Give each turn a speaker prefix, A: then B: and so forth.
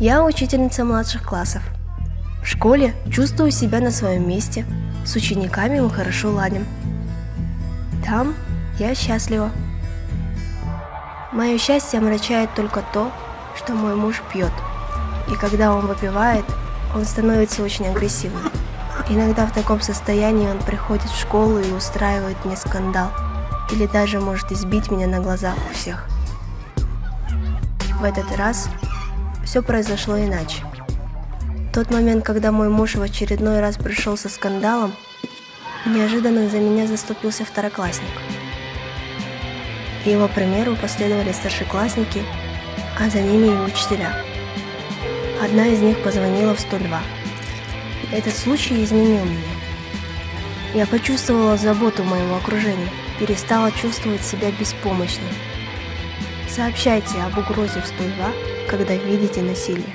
A: Я учительница младших классов. В школе чувствую себя на своем месте, с учениками мы хорошо ладим. Там я счастлива. Мое счастье омрачает только то, что мой муж пьет. И когда он выпивает, он становится очень агрессивным. Иногда в таком состоянии он приходит в школу и устраивает мне скандал. Или даже может избить меня на глазах у всех. В этот раз все произошло иначе. Тот момент, когда мой муж в очередной раз пришел со скандалом, неожиданно за меня заступился второклассник. Его примеру последовали старшеклассники, а за ними и учителя. Одна из них позвонила в 102. Этот случай изменил меня. Я почувствовала заботу моего окружения, перестала чувствовать себя беспомощной. Сообщайте об угрозе в 102, когда видите насилие.